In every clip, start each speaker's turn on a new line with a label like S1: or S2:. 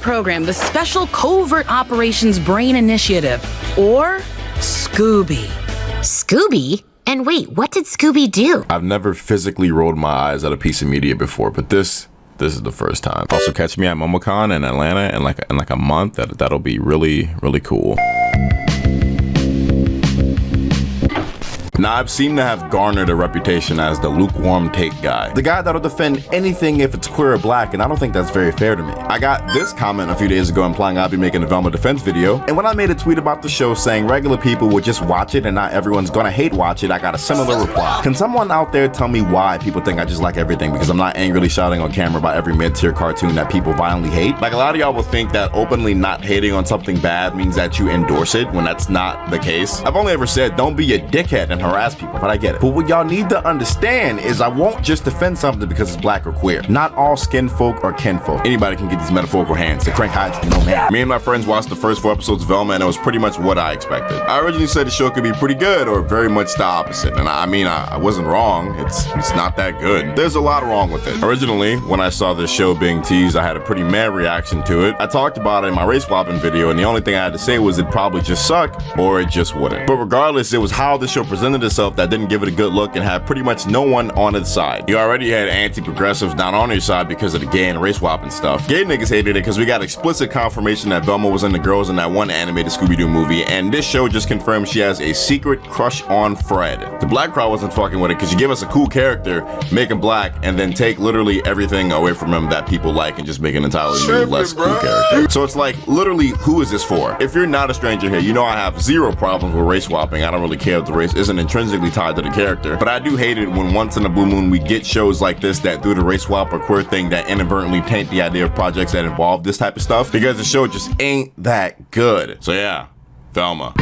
S1: program, the Special Covert Operations Brain Initiative, or Scooby.
S2: Scooby? And wait, what did Scooby do?
S3: I've never physically rolled my eyes at a piece of media before, but this this is the first time. Also catch me at MomoCon in Atlanta in like in like a month. That that'll be really really cool. Now, I've seemed to have garnered a reputation as the lukewarm take guy. The guy that'll defend anything if it's queer or black, and I don't think that's very fair to me. I got this comment a few days ago implying I'd be making a Velma defense video, and when I made a tweet about the show saying regular people would just watch it and not everyone's gonna hate watch it, I got a similar reply. Can someone out there tell me why people think I just like everything because I'm not angrily shouting on camera about every mid-tier cartoon that people violently hate? Like a lot of y'all will think that openly not hating on something bad means that you endorse it when that's not the case. I've only ever said don't be a dickhead and harass people, but I get it. But what y'all need to understand is I won't just defend something because it's black or queer. Not all skin folk are kin folk. Anybody can get these metaphorical hands. The crank hydra, no man. Me and my friends watched the first four episodes of Velma and it was pretty much what I expected. I originally said the show could be pretty good or very much the opposite. And I mean, I, I wasn't wrong. It's, it's not that good. There's a lot wrong with it. Originally, when I saw this show being teased, I had a pretty mad reaction to it. I talked about it in my race swapping video and the only thing I had to say was it probably just suck or it just wouldn't. But regardless, it was how the show presented itself that didn't give it a good look and had pretty much no one on its side. You already had anti-progressives not on your side because of the gay and race swapping stuff. Gay niggas hated it because we got explicit confirmation that Velma was in the girls in that one animated Scooby-Doo movie, and this show just confirmed she has a secret crush on Fred. The black crowd wasn't fucking with it because you give us a cool character, make him black, and then take literally everything away from him that people like and just make an entirely new, less cool character. So it's like, literally, who is this for? If you're not a stranger here, you know I have zero problems with race swapping. I don't really care if the race isn't intrinsically tied to the character. But I do hate it when once in a blue moon we get shows like this that do the race swap or queer thing that inadvertently taint the idea of projects that involve this type of stuff because the show just ain't that good. So yeah, Velma.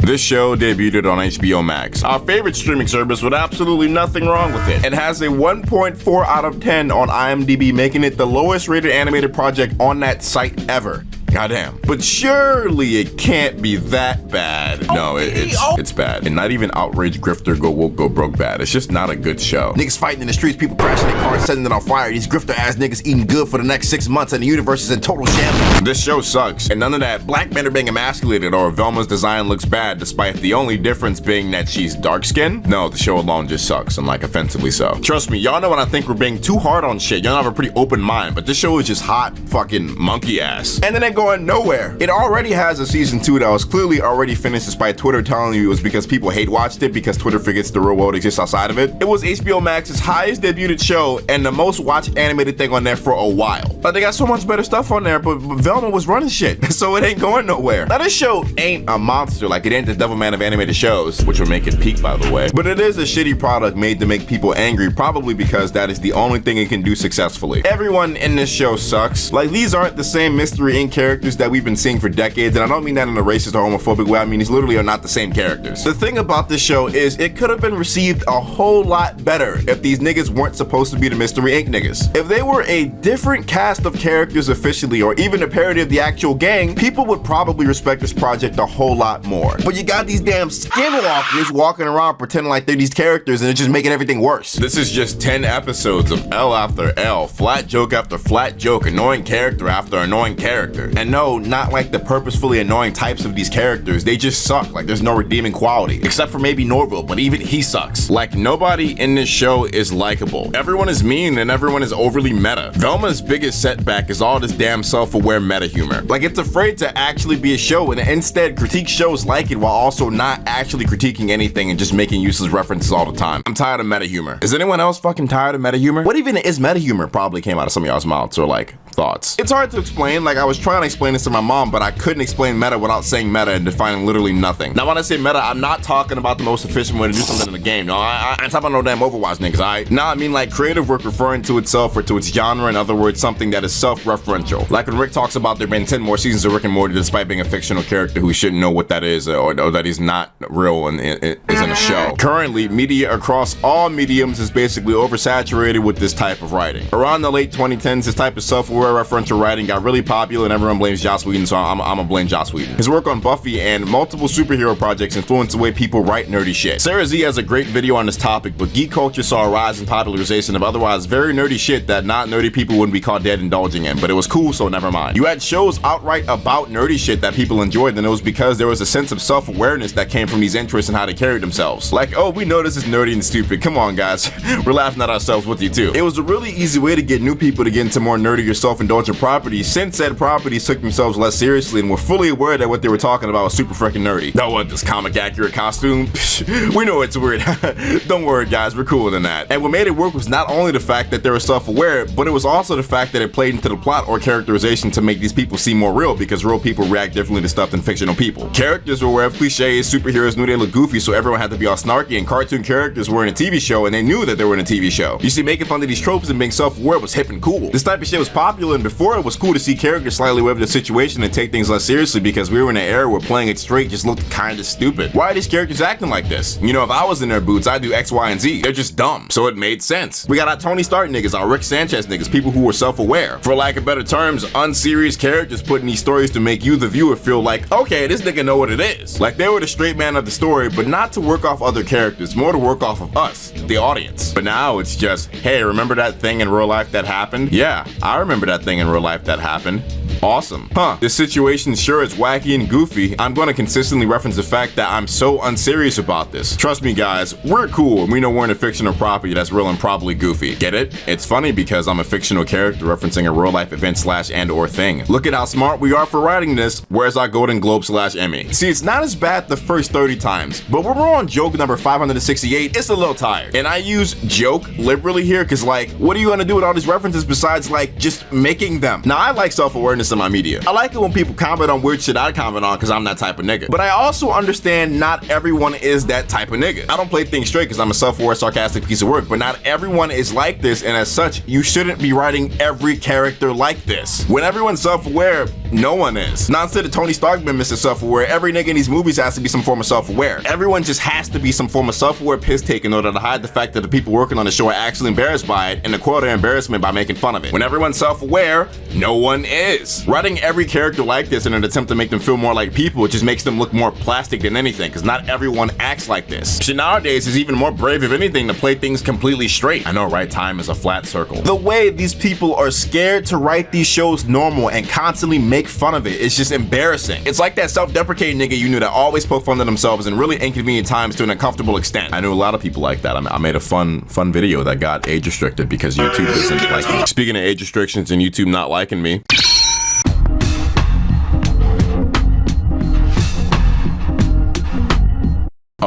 S3: This show debuted on HBO Max, our favorite streaming service with absolutely nothing wrong with it. It has a 1.4 out of 10 on IMDb, making it the lowest rated animated project on that site ever. Goddamn. But surely it can't be that bad. No, it, it's it's bad. And not even outrage grifter go woke go broke bad. It's just not a good show. Niggas fighting in the streets, people crashing their cars, setting it on fire. These grifter ass niggas eating good for the next six months and the universe is in total shambles. This show sucks. And none of that black men are being emasculated or Velma's design looks bad despite the only difference being that she's dark skinned. No, the show alone just sucks and like offensively so. Trust me, y'all know when I think we're being too hard on shit. Y'all have a pretty open mind, but this show is just hot fucking monkey ass. And then they going nowhere. It already has a season two that was clearly already finished despite Twitter telling you it was because people hate watched it because Twitter forgets the real world exists outside of it. It was HBO Max's highest debuted show and the most watched animated thing on there for a while. Like they got so much better stuff on there, but Velma was running shit, so it ain't going nowhere. Now this show ain't a monster like it ain't the Devilman of animated shows, which will make it peak by the way. But it is a shitty product made to make people angry, probably because that is the only thing it can do successfully. Everyone in this show sucks. Like these aren't the same Mystery Inc. characters that we've been seeing for decades, and I don't mean that in a racist or homophobic way, I mean these literally are not the same characters. The thing about this show is it could have been received a whole lot better if these niggas weren't supposed to be the Mystery Inc. niggas. If they were a different cast of characters officially, or even a parody of the actual gang, people would probably respect this project a whole lot more. But you got these damn skinwalkers walking around pretending like they're these characters and it's just making everything worse. This is just 10 episodes of L after L, flat joke after flat joke, annoying character after annoying character. And no, not like the purposefully annoying types of these characters, they just suck, like there's no redeeming quality. Except for maybe Norville, but even he sucks. Like nobody in this show is likable. Everyone is mean and everyone is overly meta. Velma's biggest setback is all this damn self-aware meta humor. Like it's afraid to actually be a show and instead critique shows like it while also not actually critiquing anything and just making useless references all the time. I'm tired of meta humor. Is anyone else fucking tired of meta humor? What even is meta humor probably came out of some of y'all's mouths or like thoughts. It's hard to explain, like I was trying to explain this to my mom, but I couldn't explain meta without saying meta and defining literally nothing. Now when I say meta, I'm not talking about the most efficient way to do something in the game. No, I, I, I'm talking about no damn Overwatch niggas, alright? Now I mean like creative work referring to itself or to its genre, in other words, something that is self-referential. Like when Rick talks about there being 10 more seasons of Rick and Morty despite being a fictional character who shouldn't know what that is or, or that he's not real and is in a show. Currently, media across all mediums is basically oversaturated with this type of writing. Around the late 2010s, this type of self-aware superhero referential writing got really popular and everyone blames Joss Whedon, so I'm, I'm gonna blame Joss Whedon. His work on Buffy and multiple superhero projects influenced the way people write nerdy shit. Sarah Z has a great video on this topic, but geek culture saw a rise in popularization of otherwise very nerdy shit that not nerdy people wouldn't be caught dead indulging in, but it was cool, so never mind. You had shows outright about nerdy shit that people enjoyed, and it was because there was a sense of self-awareness that came from these interests and how they carried themselves. Like, oh, we know this is nerdy and stupid. Come on, guys. We're laughing at ourselves with you too. It was a really easy way to get new people to get into more nerdy or self-indulgent properties since said properties took themselves less seriously and were fully aware that what they were talking about was super freaking nerdy. That was this comic accurate costume. we know it's weird. Don't worry, guys. We're cooler than that. And what made it work was not only the fact that they were self-aware, but it was also the fact that it played into the plot or characterization to make these people seem more real because real people react differently to stuff than fictional people. Characters were aware of cliches, superheroes knew they looked goofy, so everyone had to be all snarky, and cartoon characters were in a TV show and they knew that they were in a TV show. You see, making fun of these tropes and being self-aware was hip and cool. This type of shit was popular, and before it was cool to see characters slightly of the situation and take things less seriously because we were in an era where playing it straight just looked kinda stupid. Why are these characters acting like this? You know, if I was in their boots, I'd do X, Y, and Z. They're just dumb, so it made sense. We got our Tony Stark niggas, our Rick Sanchez niggas, people who were self-aware. For lack of better terms, unserious characters putting these stories to make you, the viewer, feel like, okay, this nigga know what it is. Like they were the straight man of the story, but not to work off other characters, more to work off of us, the audience. But now it's just, hey, remember that thing in real life that happened? Yeah, I remember that thing in real life that happened. Awesome. Huh. This situation sure is wacky and goofy. I'm going to consistently reference the fact that I'm so unserious about this. Trust me guys, we're cool and we know we're in a fictional property that's real and probably goofy. Get it? It's funny because I'm a fictional character referencing a real life event slash and or thing. Look at how smart we are for writing this. Where's our Golden Globe slash Emmy? See, it's not as bad the first 30 times, but when we're on joke number 568, it's a little tired. And I use joke liberally here because like, what are you to do with all these references besides like just making them? Now I like self-awareness in my media. I like it when people comment on weird shit I comment on because I'm that type of nigga. But I also understand not everyone is that type of nigga. I don't play things straight because I'm a self-aware, sarcastic piece of work, but not everyone is like this, and as such, you shouldn't be writing every character like this. When everyone's self-aware, no one is. Not instead of Tony Stark being Mr. Self-aware, every nigga in these movies has to be some form of self-aware. Everyone just has to be some form of self-aware piss take in order to hide the fact that the people working on the show are actually embarrassed by it and the quote embarrassment by making fun of it. When everyone's self-aware, no one is. Writing every character like this in an attempt to make them feel more like people, just makes them look more plastic than anything, because not everyone acts like this. Shit nowadays is even more brave, if anything, to play things completely straight. I know, right? Time is a flat circle. The way these people are scared to write these shows normal and constantly make fun of it, it's just embarrassing. It's like that self-deprecating nigga you knew that always poke fun of themselves in really inconvenient times to an uncomfortable extent. I knew a lot of people like that. I made a fun, fun video that got age restricted because YouTube isn't like. Speaking of age restrictions and YouTube not liking me,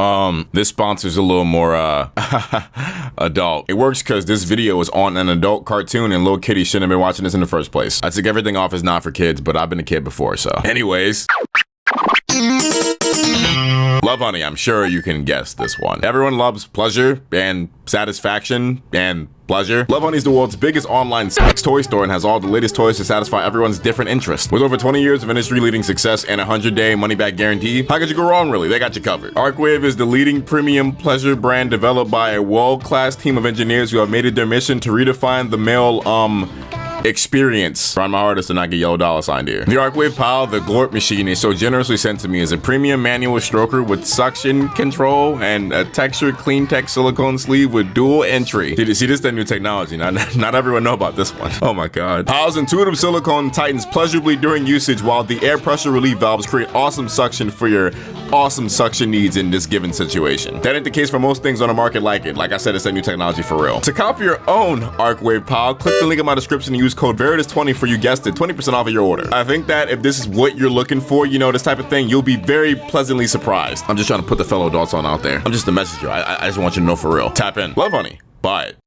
S3: Um, this sponsor's a little more, uh, adult. It works because this video is on an adult cartoon and little kitty shouldn't have been watching this in the first place. I took everything off as not for kids, but I've been a kid before, so. Anyways. Lovehoney, I'm sure you can guess this one. Everyone loves pleasure and satisfaction and pleasure. Lovehoney is the world's biggest online sex toy store and has all the latest toys to satisfy everyone's different interests. With over 20 years of industry-leading success and a 100-day money-back guarantee, how could you go wrong, really? They got you covered. Arcwave is the leading premium pleasure brand developed by a world-class team of engineers who have made it their mission to redefine the male, um, experience. Trying my hardest to not get yellow dollar signed here. The Arcwave Pow, the Glorp machine, is so generously sent to me as a premium manual stroker with suction control and a textured clean tech silicone sleeve with dual entry. Did you see this is the new technology. Not, not everyone know about this one. Oh my god. Pow's intuitive silicone tightens pleasurably during usage while the air pressure relief valves create awesome suction for your awesome suction needs in this given situation. That ain't the case for most things on the market like it. Like I said, it's a new technology for real. To copy your own Arcwave Pow, click the link in my description and use code Veritas20 for you guessed it, 20% off of your order. I think that if this is what you're looking for, you know, this type of thing, you'll be very pleasantly surprised. I'm just trying to put the fellow adults on out there. I'm just a messenger. I, I just want you to know for real. Tap in. Lovehoney. Buy it.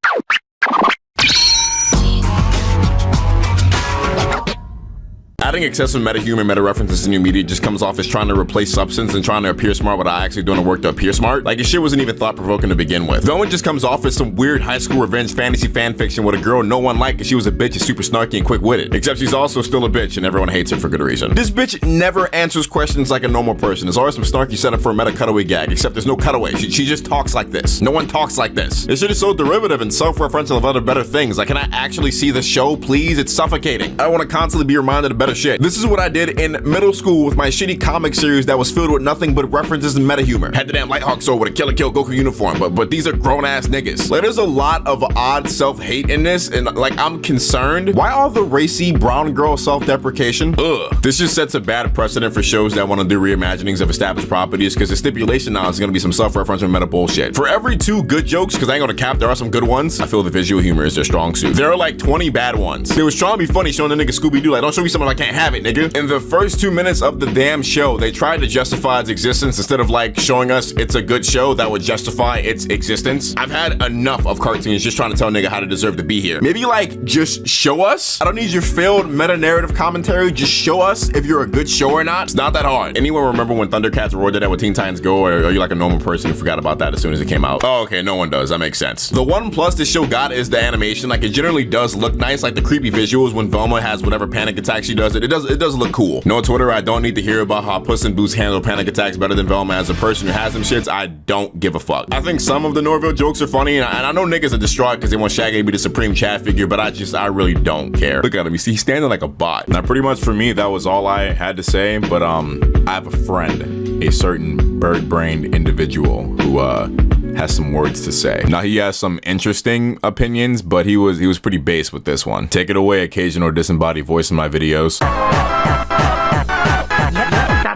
S3: Adding excessive meta-humor meta-references in your media just comes off as trying to replace substance and trying to appear smart without actually doing the work to appear smart. Like, your shit wasn't even thought-provoking to begin with. Velma just comes off as some weird high school revenge fantasy fan fiction with a girl no one liked because she was a bitch and super snarky and quick-witted. Except she's also still a bitch and everyone hates her for good reason. This bitch never answers questions like a normal person. There's always some snarky setup for a meta cutaway gag, except there's no cutaway. She, she just talks like this. No one talks like this. This shit is so derivative and self-referential of other better things. Like, can I actually see the show, please? It's suffocating. I want to constantly be reminded of better shit. This is what I did in middle school with my shitty comic series that was filled with nothing but references and meta humor. Had the damn Lighthawk sword with a Kill la Kill Goku uniform, but but these are grown ass niggas. Like, there's a lot of odd self hate in this, and like I'm concerned. Why all the racy brown girl self deprecation? Ugh. This just sets a bad precedent for shows that want to do reimaginings of established properties because the stipulation now is going to be some self referential meta bullshit. For every two good jokes, because I ain't gonna cap, there are some good ones. I feel the visual humor is their strong suit. There are like 20 bad ones. They was trying to be funny showing the nigga Scooby Doo like, don't show me something I can't have it, nigga. In the first two minutes of the damn show, they tried to justify its existence instead of like showing us it's a good show that would justify its existence. I've had enough of cartoons just trying to tell nigga how to deserve to be here. Maybe like just show us. I don't need your failed meta narrative commentary. Just show us if you're a good show or not. It's not that hard. Anyone remember when Thundercats roared that with Teen Titans Go, or are you like a normal person who forgot about that as soon as it came out? Oh, okay, no one does. That makes sense. The one plus this show got is the animation. Like it generally does look nice, like the creepy visuals when Velma has whatever panic attack she does. It, it does it does look cool. No Twitter, I don't need to hear about how Puss in Boots handle panic attacks better than Velma as a person who has them shits. I don't give a fuck. I think some of the Norville jokes are funny, and I, and I know niggas are distraught because they want Shaggy to be the supreme chat figure, but I just I really don't care. Look at him. You see, he's standing like a bot. Now, pretty much for me, that was all I had to say. But um, I have a friend, a certain bird-brained individual who uh has some words to say. Now he has some interesting opinions, but he was he was pretty base with this one. Take it away, occasional disembodied voice in my videos.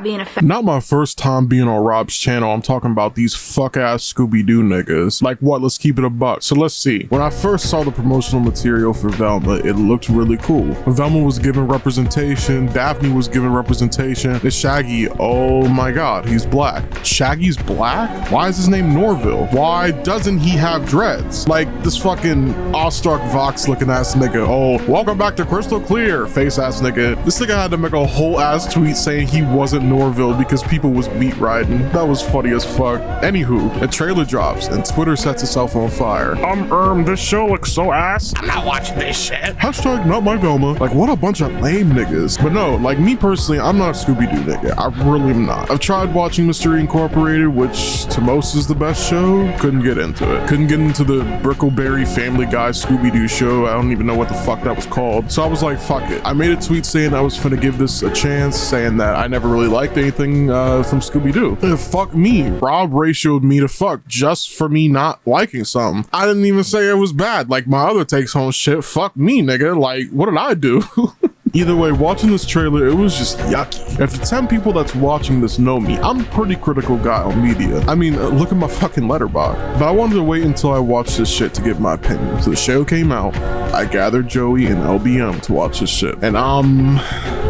S4: Being a fa-
S5: Not my first time being on Rob's channel. I'm talking about these fuck ass Scooby Doo niggas. Like what? Let's keep it a buck. So let's see. When I first saw the promotional material for Velma, it looked really cool. Velma was given representation. Daphne was given representation. And Shaggy, oh my god, he's black. Shaggy's black? Why is his name Norville? Why doesn't he have dreads? Like this fucking awestruck Vox looking ass nigga. Oh, welcome back to Crystal Clear, face ass nigga. This nigga had to make a whole ass tweet saying he wasn't Norville because people was beat riding. That was funny as fuck. Anywho, a trailer drops and Twitter sets itself on fire. Um, um, this show looks so ass. I'm not watching this shit. Hashtag not my Velma. Like, what a bunch of lame niggas. But no, like me personally, I'm not a Scooby-Doo nigga. I really am not. I've tried watching Mystery Incorporated, which to most is the best show. Couldn't get into it. Couldn't get into the Brickleberry Family Guy Scooby-Doo show. I don't even know what the fuck that was called. So I was like, fuck it. I made a tweet saying I was finna give this a chance, saying that I never really liked anything uh, from Scooby-Doo. Uh, fuck me. Rob ratioed me to fuck just for me not liking something. I didn't even say it was bad. Like my other takes on shit. Fuck me, nigga. Like, what did I do? Either way, watching this trailer, it was just yucky. If the 10 people that's watching this know me, I'm a pretty critical guy on media. I mean, uh, look at my fucking Letterboxd. But I wanted to wait until I watched this shit to give my opinion. So the show came out, I gathered Joey and LBM to watch this shit. And um,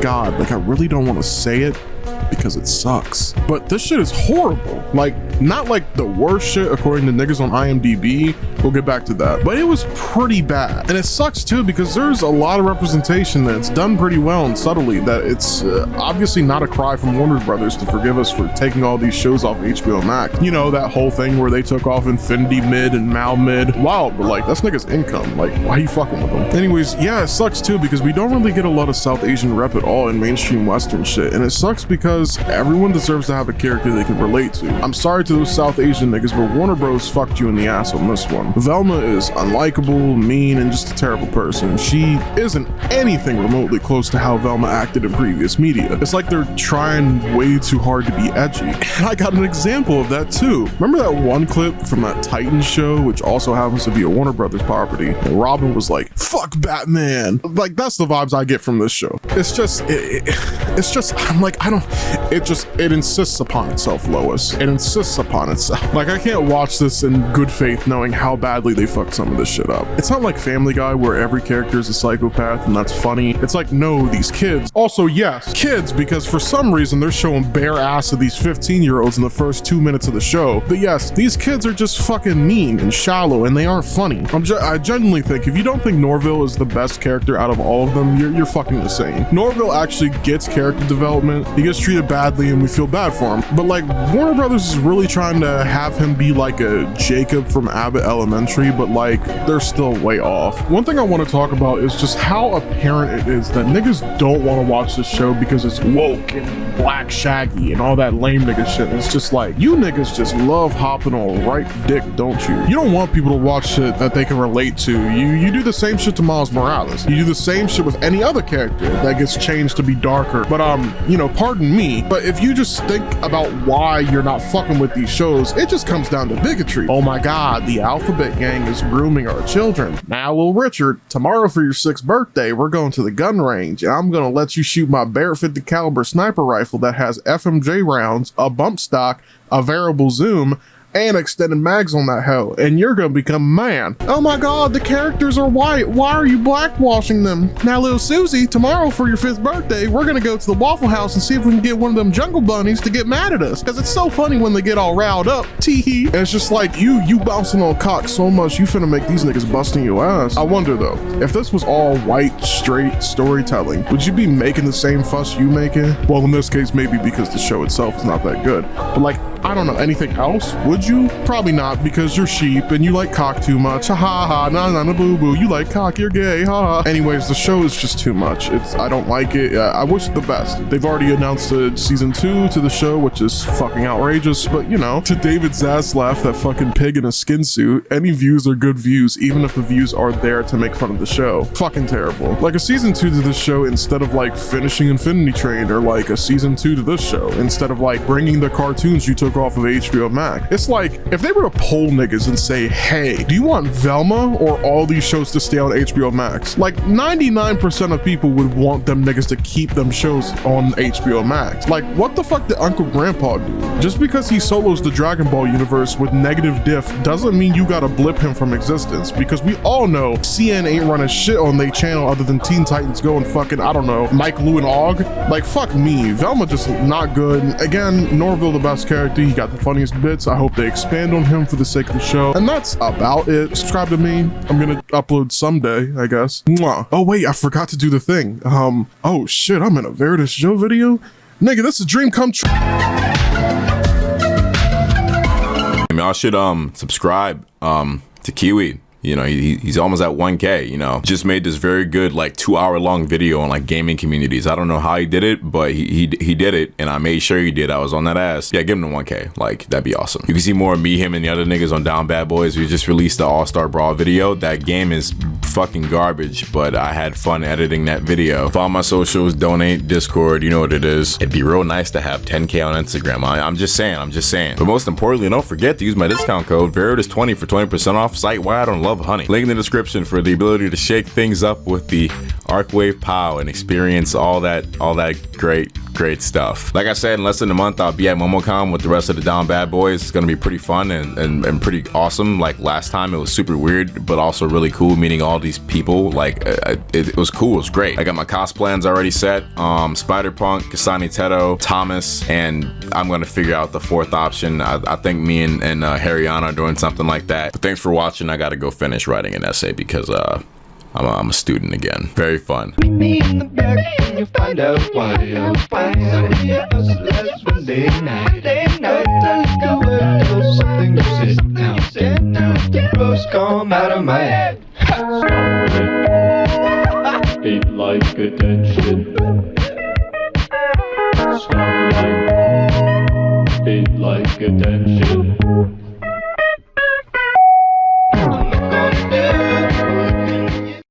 S5: God, like I really don't want to say it, because it sucks. But this shit is horrible. Like, not like the worst shit according to niggas on IMDb. We'll get back to that. But it was pretty bad. And it sucks too because there's a lot of representation that's done pretty well and subtly that it's uh, obviously not a cry from Warner Brothers to forgive us for taking all these shows off HBO Max. You know, that whole thing where they took off Infinity Mid and Mal Mid. Wow, but like, that's niggas income. Like, why are you fucking with them? Anyways, yeah, it sucks too because we don't really get a lot of South Asian rep at all in mainstream Western shit. And it sucks because everyone deserves to have a character they can relate to. I'm sorry to those South Asian niggas, but Warner Bros. fucked you in the ass on this one. Velma is unlikable, mean, and just a terrible person. She isn't anything remotely close to how Velma acted in previous media. It's like they're trying way too hard to be edgy. And I got an example of that too. Remember that one clip from that Titan show, which also happens to be a Warner Brothers property? Robin was like, fuck Batman. Like, that's the vibes I get from this show. It's just, it, it, it's just, I'm like, I don't, it just, it insists upon itself, Lois. It insists upon itself. Like, I can't watch this in good faith knowing how badly they fucked some of this shit up. It's not like Family Guy where every character is a psychopath and that's funny. It's like, no, these kids. Also, yes, kids, because for some reason they're showing bare ass of these 15 year olds in the first two minutes of the show. But yes, these kids are just fucking mean and shallow and they aren't funny. I'm I genuinely think if you don't think Norville is the best character out of all of them, you're, you're fucking insane. Norville actually gets character development. He gets treated badly and we feel bad for him. But like Warner Brothers is really trying to have him be like a Jacob from Abbott Elementary, but like they're still way off. One thing I want to talk about is just how apparent it is that niggas don't want to watch this show because it's woke and black shaggy and all that lame nigga shit. It's just like you niggas just love hopping on right dick, don't you? You don't want people to watch shit that they can relate to. You you do the same shit to Miles Morales. You do the same shit with any other character that gets changed to be darker. But um, you know, pardon me, but if you just think about why you're not fucking with these shows, it just comes down to bigotry. Oh my god, the Alphabet Gang is grooming our children. Now, little Richard, tomorrow for your sixth birthday, we're going to the gun range, and I'm gonna let you shoot my Barrett 50 caliber sniper rifle that has FMJ rounds, a bump stock, a variable zoom, and extended mags on that hoe, and you're gonna become man. Oh my god, the characters are white. Why are you blackwashing them? Now, little Susie, tomorrow for your fifth birthday, we're gonna go to the Waffle House and see if we can get one of them jungle bunnies to get mad at us. Cause it's so funny when they get all riled up. Teehee. And it's just like you, you bouncing on cock so much, you finna make these niggas busting your ass. I wonder though, if this was all white, straight storytelling, would you be making the same fuss you making? Well, in this case, maybe because the show itself is not that good. But like, I don't know, anything else? Would you? Probably not, because you're sheep and you like cock too much. Ha ha ha, na na na boo boo. You like cock, you're gay. Ha ha. Anyways, the show is just too much. It's I don't like it. I wish the best. They've already announced a season two to the show, which is fucking outrageous. But you know, to David Zaslav, that fucking pig in a skin suit, any views are good views, even if the views are there to make fun of the show. Fucking terrible. Like a season two to this show instead of like finishing Infinity Train, or like a season two to this show instead of like bringing the cartoons you took off of HBO Max. It's like if they were to poll niggas and say, hey, do you want Velma or all these shows to stay on HBO Max? Like 99% of people would want them niggas to keep them shows on HBO Max. Like, what the fuck did Uncle Grandpa do? Just because he solos the Dragon Ball universe with negative diff doesn't mean you gotta blip him from existence because we all know CN ain't running shit on their channel other than Teen Titans Go and fucking, I don't know, Mike Lu and Og. Like, fuck me. Velma just not good. Again, Norville the best character. He got the funniest bits. I hope they expand on him for the sake of the show. And that's about it. Subscribe to me. I'm gonna upload someday, I guess. Mwah. Oh wait, I forgot to do the thing. Um, oh shit, I'm in a Veritas Joe video? Nigga, this is a dream come true.
S3: Y'all should um subscribe um to Kiwi. You know, he, he's almost at 1K, you know. Just made this very good, like, two hour long video on, like, gaming communities. I don't know how he did it, but he, he, he did it, and I made sure he did. I was on that ass. Yeah, give him the 1K. Like, that'd be awesome. You can see more of me, him, and the other niggas on Down Bad Boys. We just released the All Star Brawl video. That game is fucking garbage, but I had fun editing that video. Follow my socials, donate, Discord, you know what it is. It'd be real nice to have 10K on Instagram. I, I'm just saying, I'm just saying. But most importantly, don't forget to use my discount code Veritas20 for 20% off site wide on Lovehoney. Link in the description for the ability to shake things up with the Arcwave POW and experience all that all that great great stuff. Like I said, in less than a month, I'll be at MomoCon with the rest of the Down Bad Boys. It's gonna be pretty fun and, and, and pretty awesome. Like last time, it was super weird, but also really cool meeting all these people. Like it, it was cool, it was great. I got my cosplans already set. Um, Spider-Punk, Kasane Teto, Thomas, and I'm gonna figure out the fourth option. I, I think me and, and uh, Harryana are doing something like that. But thanks for watching. I gotta go finish writing an essay because uh, I'm a, I'm a student again. Very fun.
S4: Meet me in the back and you'll find out why you'll find out here us last Wednesday night. Day night, let's go do something to sit down, sit down. The rose come out of my head.
S6: Beat like attention. Stop like. Like attention.